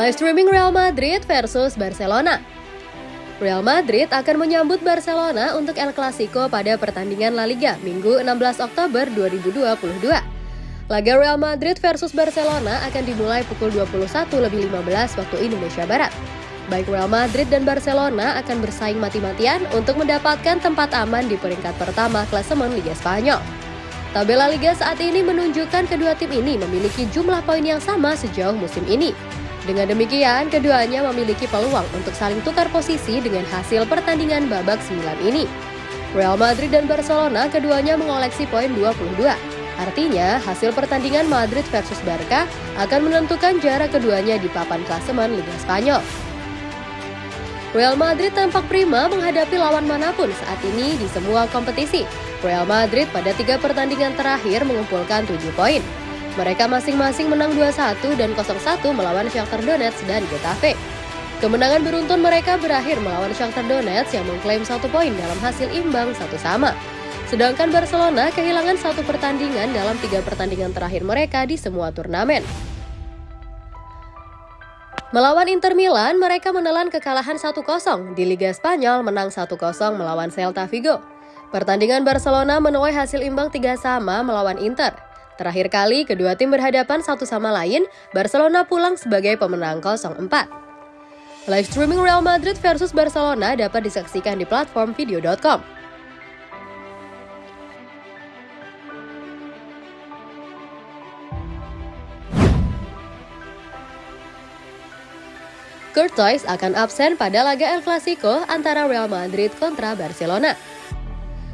Live streaming Real Madrid versus Barcelona. Real Madrid akan menyambut Barcelona untuk El Clasico pada pertandingan La Liga Minggu 16 Oktober 2022. Laga Real Madrid versus Barcelona akan dimulai pukul 21 lebih 15 waktu Indonesia Barat. Baik Real Madrid dan Barcelona akan bersaing mati-matian untuk mendapatkan tempat aman di peringkat pertama klasemen Liga Spanyol. Tabel La Liga saat ini menunjukkan kedua tim ini memiliki jumlah poin yang sama sejauh musim ini. Dengan demikian, keduanya memiliki peluang untuk saling tukar posisi dengan hasil pertandingan babak 9 ini. Real Madrid dan Barcelona keduanya mengoleksi poin 22. Artinya, hasil pertandingan Madrid versus Barca akan menentukan jarak keduanya di papan klasemen Liga Spanyol. Real Madrid tampak prima menghadapi lawan mana pun saat ini di semua kompetisi. Real Madrid pada tiga pertandingan terakhir mengumpulkan 7 poin. Mereka masing-masing menang 2-1 dan 0-1 melawan Shakhtar Donetsk dan Getafe. Kemenangan beruntun mereka berakhir melawan Shakhtar Donetsk yang mengklaim satu poin dalam hasil imbang satu sama. Sedangkan Barcelona kehilangan satu pertandingan dalam tiga pertandingan terakhir mereka di semua turnamen. Melawan Inter Milan, mereka menelan kekalahan 1-0. Di Liga Spanyol menang 1-0 melawan Celta Vigo. Pertandingan Barcelona menuai hasil imbang 3 sama melawan Inter. Terakhir kali kedua tim berhadapan satu sama lain, Barcelona pulang sebagai pemenang 0-4. Live streaming Real Madrid versus Barcelona dapat disaksikan di platform video.com. Courtois akan absen pada laga El Clasico antara Real Madrid kontra Barcelona.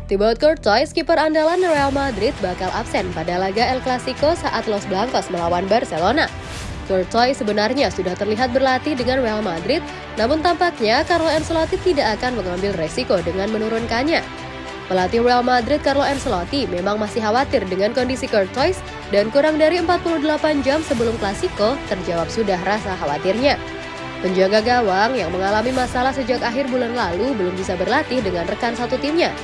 Thibaut Courtois, kiper andalan Real Madrid bakal absen pada laga El Clasico saat Los Blancos melawan Barcelona. Courtois sebenarnya sudah terlihat berlatih dengan Real Madrid, namun tampaknya Carlo Ancelotti tidak akan mengambil resiko dengan menurunkannya. Pelatih Real Madrid Carlo Ancelotti memang masih khawatir dengan kondisi Courtois dan kurang dari 48 jam sebelum Klasiko terjawab sudah rasa khawatirnya. Penjaga gawang yang mengalami masalah sejak akhir bulan lalu belum bisa berlatih dengan rekan satu timnya.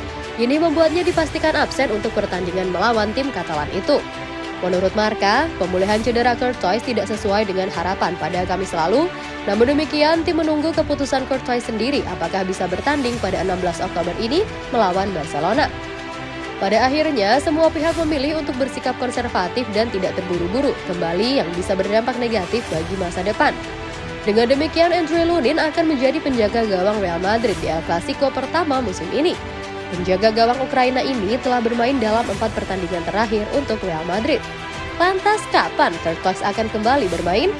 Ini membuatnya dipastikan absen untuk pertandingan melawan tim Katalan itu. Menurut Marka, pemulihan cedera Courtois tidak sesuai dengan harapan pada Kamis lalu. Namun demikian, tim menunggu keputusan Courtois sendiri apakah bisa bertanding pada 16 Oktober ini melawan Barcelona. Pada akhirnya, semua pihak memilih untuk bersikap konservatif dan tidak terburu-buru kembali yang bisa berdampak negatif bagi masa depan. Dengan demikian, Andre Lunin akan menjadi penjaga gawang Real Madrid di El Clasico pertama musim ini. Penjaga gawang Ukraina ini telah bermain dalam empat pertandingan terakhir untuk Real Madrid. Lantas kapan Courtois akan kembali bermain?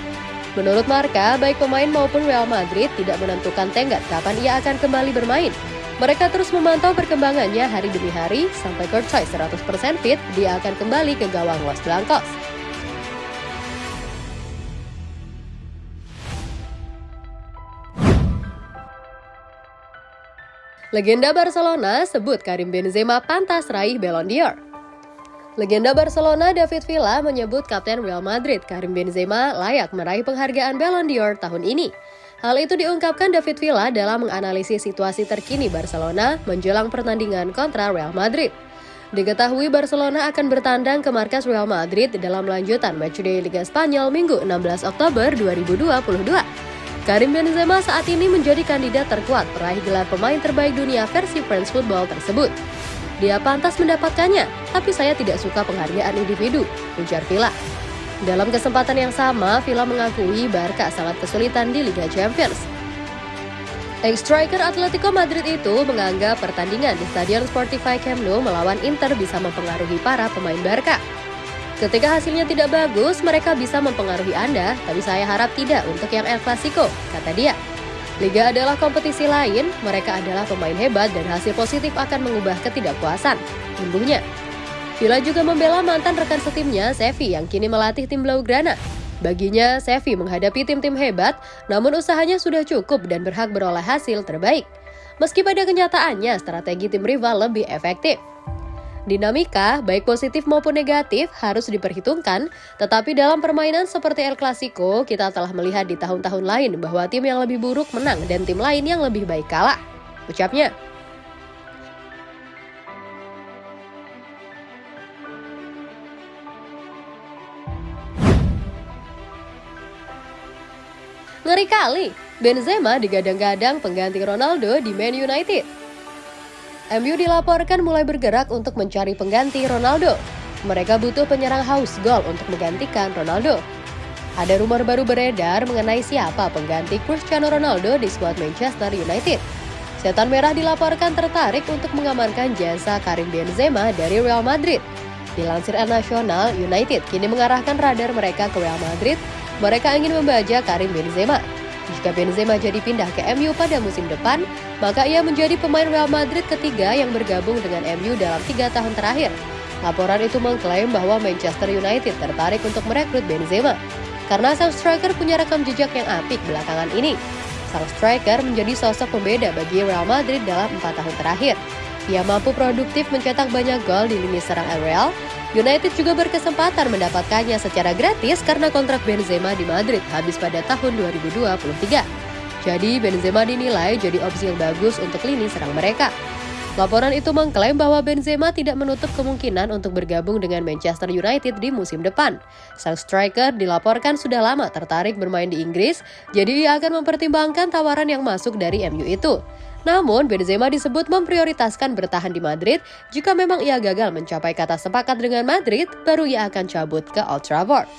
Menurut Marka, baik pemain maupun Real Madrid tidak menentukan tenggat kapan ia akan kembali bermain. Mereka terus memantau perkembangannya hari demi hari, sampai Courtois 100% fit, dia akan kembali ke gawang Los Blancos. Legenda Barcelona sebut Karim Benzema pantas raih Ballon d'Or. Legenda Barcelona David Villa menyebut Kapten Real Madrid Karim Benzema layak meraih penghargaan Ballon d'Or tahun ini. Hal itu diungkapkan David Villa dalam menganalisis situasi terkini Barcelona menjelang pertandingan kontra Real Madrid. Diketahui Barcelona akan bertandang ke markas Real Madrid dalam lanjutan matchday Liga Spanyol Minggu 16 Oktober 2022. Karim Benzema saat ini menjadi kandidat terkuat peraih gelar pemain terbaik dunia versi French Football tersebut. Dia pantas mendapatkannya, tapi saya tidak suka penghargaan individu, ujar Villa. Dalam kesempatan yang sama, Villa mengakui Barca sangat kesulitan di Liga Champions. Ex-striker Atletico Madrid itu menganggap pertandingan di Stadion Sportify Camp Nou melawan Inter bisa mempengaruhi para pemain Barca. Ketika hasilnya tidak bagus, mereka bisa mempengaruhi Anda, tapi saya harap tidak untuk yang El Clasico, kata dia. Liga adalah kompetisi lain, mereka adalah pemain hebat dan hasil positif akan mengubah ketidakpuasan, imbuhnya. Villa juga membela mantan rekan setimnya, Sevi, yang kini melatih tim Blaugrana. Baginya, Sevi menghadapi tim-tim hebat, namun usahanya sudah cukup dan berhak beroleh hasil terbaik. Meski pada kenyataannya, strategi tim rival lebih efektif. Dinamika, baik positif maupun negatif, harus diperhitungkan, tetapi dalam permainan seperti El Clasico, kita telah melihat di tahun-tahun lain bahwa tim yang lebih buruk menang dan tim lain yang lebih baik kalah. Ucapnya. Ngeri kali, Benzema digadang-gadang pengganti Ronaldo di Man United. MU dilaporkan mulai bergerak untuk mencari pengganti Ronaldo. Mereka butuh penyerang haus gol untuk menggantikan Ronaldo. Ada rumor baru beredar mengenai siapa pengganti Cristiano Ronaldo di skuad Manchester United. Setan Merah dilaporkan tertarik untuk mengamankan jasa Karim Benzema dari Real Madrid. Dilansir El Nacional, United kini mengarahkan radar mereka ke Real Madrid. Mereka ingin membaca Karim Benzema. Jika Benzema jadi pindah ke MU pada musim depan, maka ia menjadi pemain Real Madrid ketiga yang bergabung dengan MU dalam tiga tahun terakhir. Laporan itu mengklaim bahwa Manchester United tertarik untuk merekrut Benzema. Karena sang striker punya rekam jejak yang apik belakangan ini. Sang striker menjadi sosok pembeda bagi Real Madrid dalam empat tahun terakhir. Ia mampu produktif mencetak banyak gol di lini serang Real, United juga berkesempatan mendapatkannya secara gratis karena kontrak Benzema di Madrid habis pada tahun 2023. Jadi Benzema dinilai jadi opsi yang bagus untuk lini serang mereka. Laporan itu mengklaim bahwa Benzema tidak menutup kemungkinan untuk bergabung dengan Manchester United di musim depan. Sang striker dilaporkan sudah lama tertarik bermain di Inggris, jadi ia akan mempertimbangkan tawaran yang masuk dari MU itu. Namun, Benzema disebut memprioritaskan bertahan di Madrid. Jika memang ia gagal mencapai kata sepakat dengan Madrid, baru ia akan cabut ke Old Trafford.